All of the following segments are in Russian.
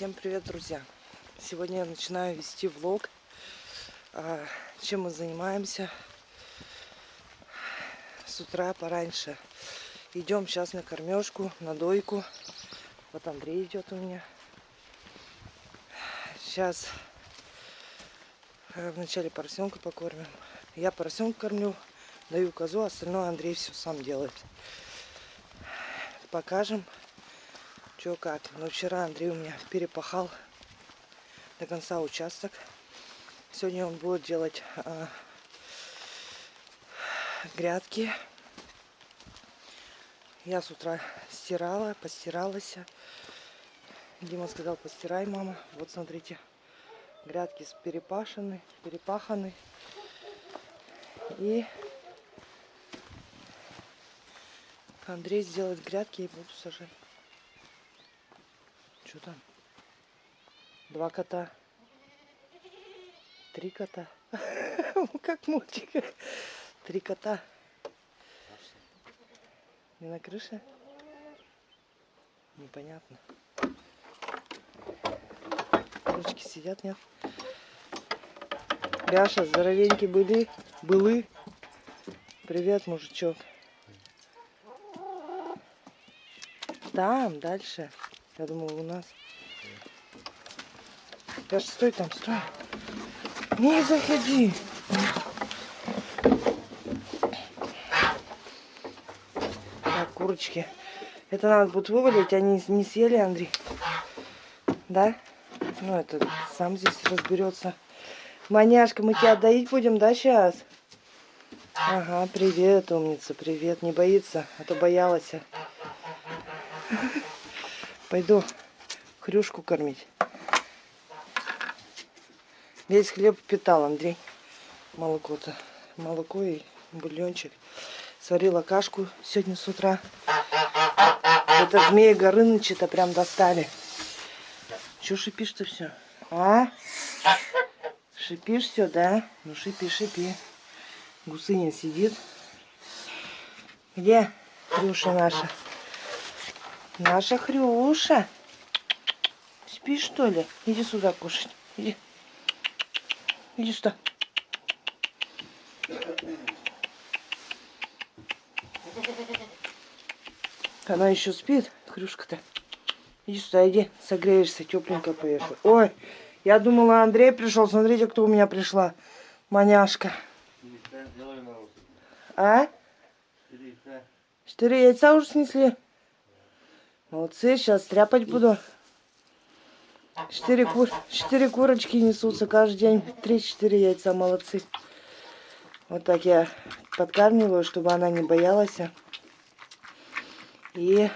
Всем привет, друзья! Сегодня я начинаю вести влог, а, чем мы занимаемся с утра пораньше. Идем сейчас на кормежку, на дойку. Вот Андрей идет у меня. Сейчас э, вначале поросенка покормим. Я поросенка кормлю, даю козу, остальное Андрей все сам делает. Покажем, что как. Но вчера Андрей у меня перепахал до конца участок. Сегодня он будет делать а, грядки. Я с утра стирала, постиралась. Дима сказал, постирай, мама. Вот смотрите, грядки перепашены, перепаханы. И Андрей сделает грядки и буду сажать. Что там? Два кота. Три кота. Как мультик. Три кота. Не на крыше? Непонятно. Ручки сидят, нет? Бяша, здоровенький были? Были? Привет, мужичок. Там, дальше. Я думала, у нас. Бяша, стой там, стой. Не заходи. Так, курочки. Это надо будет вывалить, они не съели, Андрей. Да? Ну, это сам здесь разберется. Маняшка, мы тебя доить будем, да, сейчас? Ага, привет, умница, привет. Не боится, а то боялась. Пойду хрюшку кормить. Весь хлеб питал, Андрей. Молоко-то. Молоко и бульончик. Сварила кашку сегодня с утра. Это змеи Горыныча-то прям достали. Че шипишь-то все? А? Шипишь все, да? Ну шипи, шипи. Гусыня сидит. Где Хрюша наша? Наша Хрюша. Спишь, что ли? Иди сюда кушать. Иди. Иди сюда. Она еще спит, Хрюшка-то. Иди сюда, иди, согреешься, тепленько поешь. Ой, я думала, Андрей пришел. Смотрите, кто у меня пришла. Маняшка. А? Четыре яйца уже снесли. Молодцы, сейчас стряпать буду. Четыре, кур... Четыре курочки несутся каждый день. Три-четыре яйца, молодцы. Вот так я подкармливаю, чтобы она не боялась. И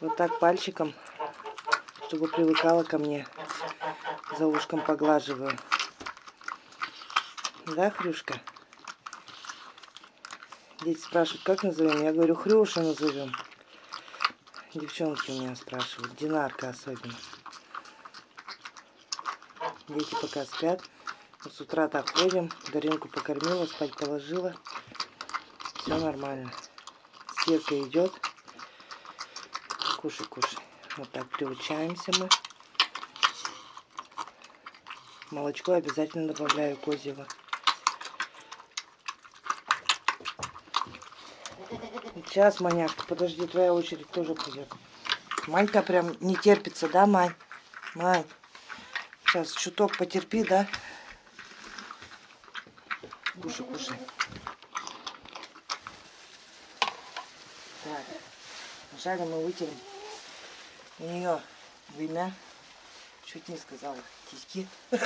вот так пальчиком, чтобы привыкала ко мне. За ушком поглаживаю. Да, Хрюшка? Дети спрашивают, как назовем? Я говорю, Хрюша назовем. Девчонки у меня спрашивают, Динарка особенно. Дети пока спят. Вот с утра так ходим. Даринку покормила, спать положила. Все нормально. Стирка идет. Кушай, кушай. Вот так приучаемся мы. Молочко обязательно добавляю козьего. Сейчас, маняшка, подожди, твоя очередь тоже придет. Манька прям не терпится, да, Мань? Мань, сейчас чуток потерпи, да? Кушай, кушай. Так, вначале мы вытерем у нее вымя. Чуть не сказала, тиски.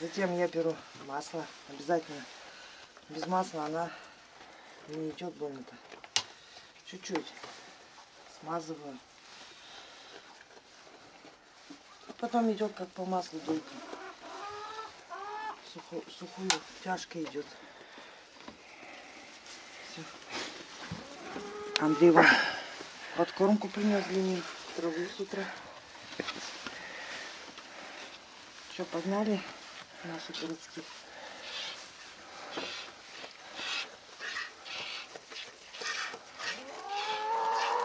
Затем я беру масло, обязательно. Без масла она не идет больно-то. Чуть-чуть смазываю. Потом идет как по маслу дойка. Сухую, сухую тяжко идет. Все. Андрей вам подкормку принес для них, траву с утра. Что, погнали наши городские?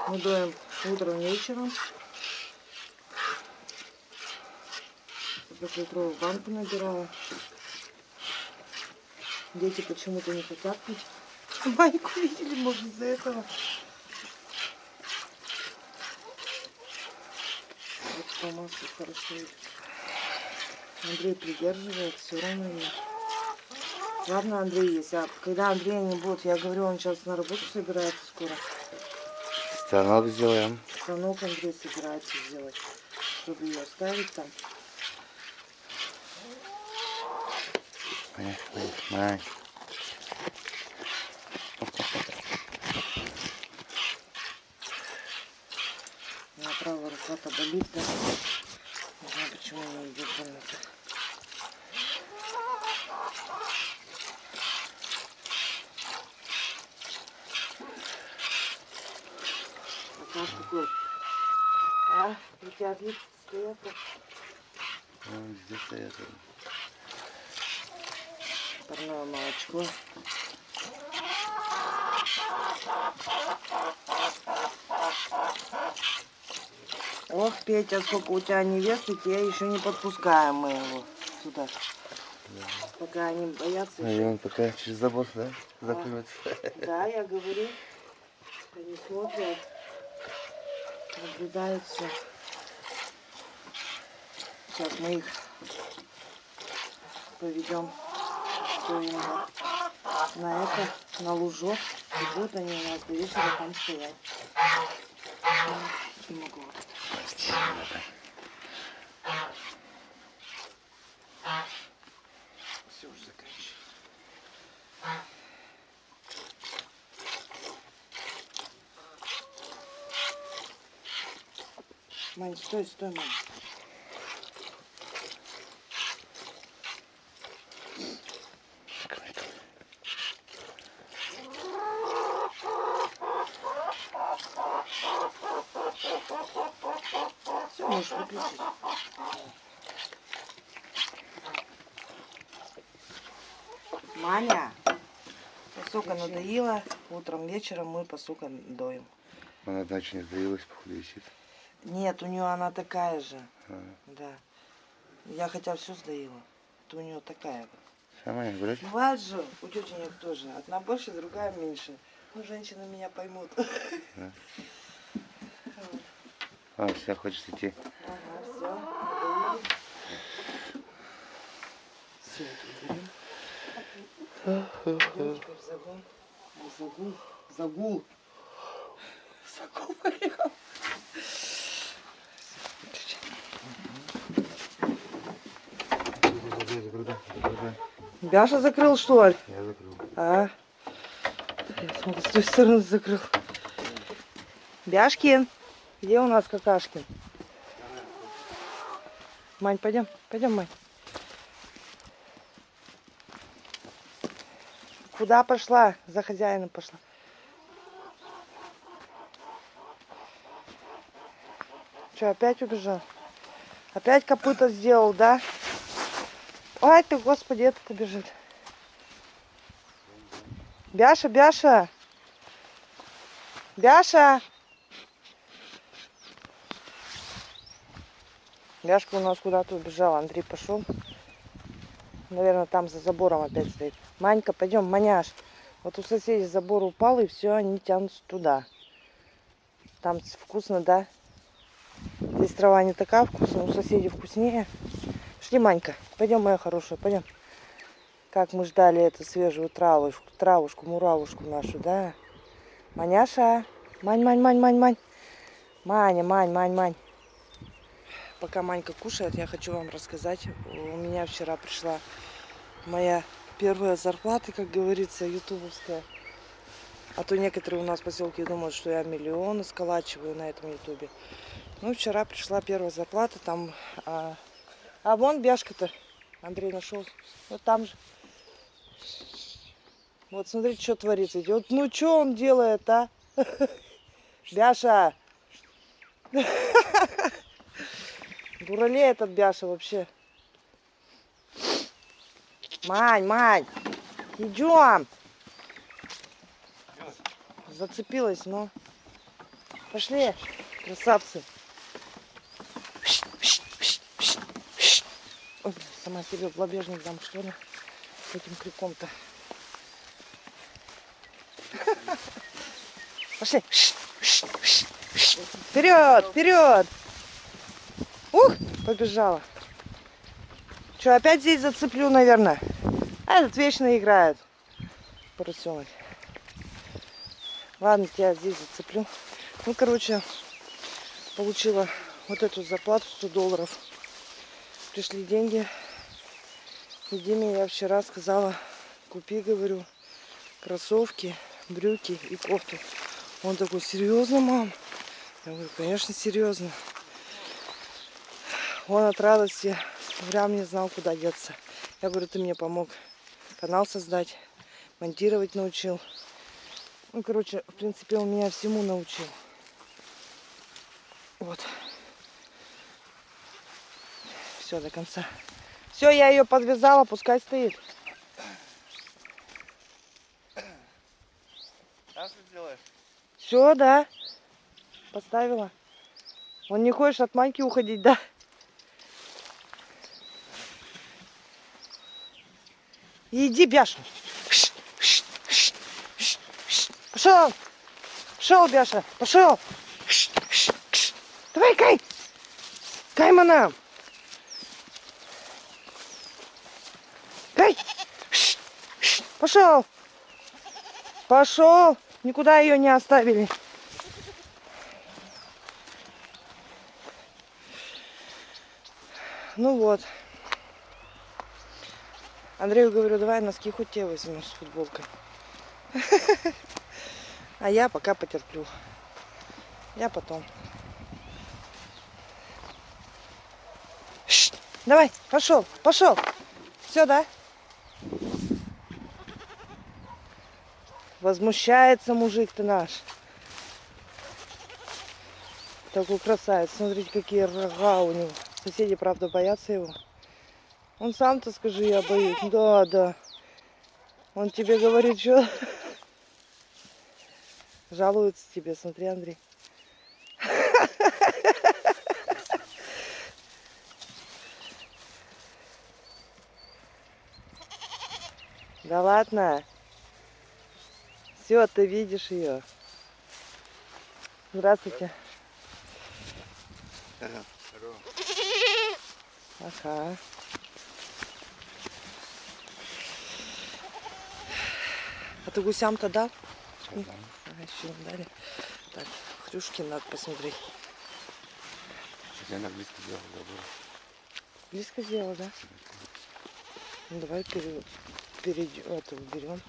Удоем утром вечером. Пятилитровую банку набирала. Дети почему-то не хотят пить. Майку видели, может, из-за этого. Вот по маслу хорошо. Андрей придерживает, все равно нет. Ладно, Андрей есть. А когда Андрея не будет, я говорю, он сейчас на работу собирается скоро. Станок сделаем. Станок Андрей собирается сделать, чтобы ее оставить там. Май, май, май. Меня правая рука-то болит, да? Не знаю, почему она идет больно-то. Пока такой. А, у тебя вид стоят. Вон здесь стоят. Парное молочко. Ох, Петя, сколько у тебя невест, и тебя еще не подпускаем мы его сюда. Пока они боятся А и еще. он пока через забор, да, закроется. Да, я говорю. Они смотрят, наблюдают все. Сейчас мы их поведем на это, на лужок. И будут они у нас до вечера там стоять. Не могу вот Мань, стой, стой, Мань. Все, можешь выключить. Маня, посука надоела. Утром, вечером мы посука доим. Она одна очень сдавилась, походу, висит. Нет, у нее она такая же. А, Да. Я хотя все сдаила. Это у нее такая. Сама не гулять? Бывает же, у тетенек тоже. Одна больше, другая меньше. Ну, женщины меня поймут. А, все, хочешь идти. Ага, все. Все, это уберем. Загул. Загул. Загул. Загул поехал. Бяша закрыл, что ли? Я закрыл. А? Я смотрю, с той стороны закрыл. Бяшкин, где у нас какашкин? Мань, пойдем, пойдем, Мань. Куда пошла? За хозяином пошла. Что, опять убежал? Опять копыта сделал, да? Ой ты, господи, этот бежит. Бяша, Бяша. Бяша. Бяшка у нас куда-то убежала. Андрей пошел. Наверное, там за забором опять стоит. Манька, пойдем, маняш. Вот у соседей забор упал, и все, они тянутся туда. Там вкусно, да? Здесь трава не такая вкусная, у соседей вкуснее. Манька. Пойдем, моя хорошая, пойдем. Как мы ждали эту свежую травушку, травушку, муравушку нашу, да? Маняша. Мань, мань, мань, мань, мань. Маня, мань, мань, мань. Пока Манька кушает, я хочу вам рассказать. У меня вчера пришла моя первая зарплата, как говорится, ютубовская. А то некоторые у нас в поселке думают, что я миллионы сколачиваю на этом ютубе. Ну, вчера пришла первая зарплата, там... А, а вон бяшка-то Андрей нашел. Вот там же. Вот смотрите, что творится. Вот, ну, что он делает, а? Бяша! Дуралей этот Бяша вообще. Мань, Мань, идем. Зацепилась, но. Пошли, красавцы. Ой, блин, сама себе в лобежник дам, что ли? Этим крюком-то. Пошли. Вперед, вперед. Ух, побежала. Что, опять здесь зацеплю, наверное? А этот вечно играет. Поросенок. Ладно, тебя здесь зацеплю. Ну, короче, получила вот эту зарплату 100 долларов. Пришли деньги. Диме я вчера сказала, купи, говорю, кроссовки, брюки и кофту. Он такой, серьезно, мам? Я говорю, конечно, серьезно. Он от радости прям не знал, куда деться. Я говорю, ты мне помог канал создать, монтировать научил. Ну, короче, в принципе, он меня всему научил. Вот. Все, до конца. Все, я ее подвязала, пускай стоит. А что делаешь? Все, да. Поставила. Он не хочешь от маньки уходить, да? Иди, Бяша. Пошел. Пошел, Бяша. Пошел. Давай, Кай. Каймана. Кай. Пошел. Пошел. Никуда ее не оставили. Ну вот. Андрею говорю, давай носки хоть те возьмешь с футболкой. А я пока потерплю. Я потом. Давай, пошел, пошел. Все, да? Возмущается мужик-то наш. Такой красавец. Смотрите, какие рога у него. Соседи, правда, боятся его. Он сам-то скажи, я боюсь. Да, да. Он тебе говорит, что... Жалуется тебе, смотри, Андрей. Да ладно. Все, ты видишь ее. Здравствуйте. Ага. А ты гусям-то дал? Дам. Ага, еще дали. Так, хрюшки надо посмотреть. Сейчас я на близко сделал, забыл. Близко сделал, да? Ну, давай пере... перейдем, это уберем.